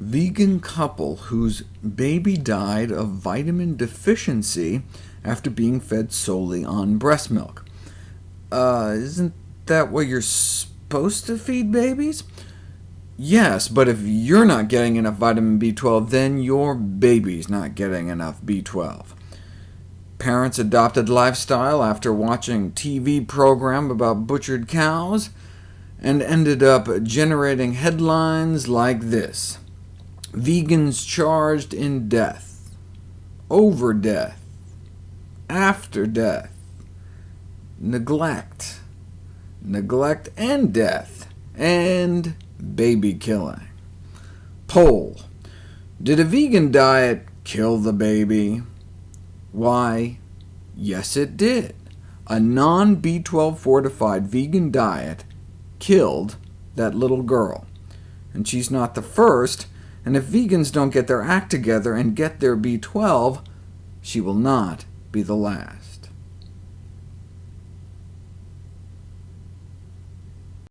Vegan couple whose baby died of vitamin deficiency after being fed solely on breast milk. Uh, isn't that what you're supposed to feed babies? Yes, but if you're not getting enough vitamin B12, then your baby's not getting enough B12. Parents adopted lifestyle after watching TV program about butchered cows, and ended up generating headlines like this. Vegans charged in death, over death, after death, neglect, neglect and death, and baby killing. Poll. Did a vegan diet kill the baby? Why, yes it did. A non-B12 fortified vegan diet killed that little girl. And she's not the first, and if vegans don't get their act together and get their B12, she will not be the last.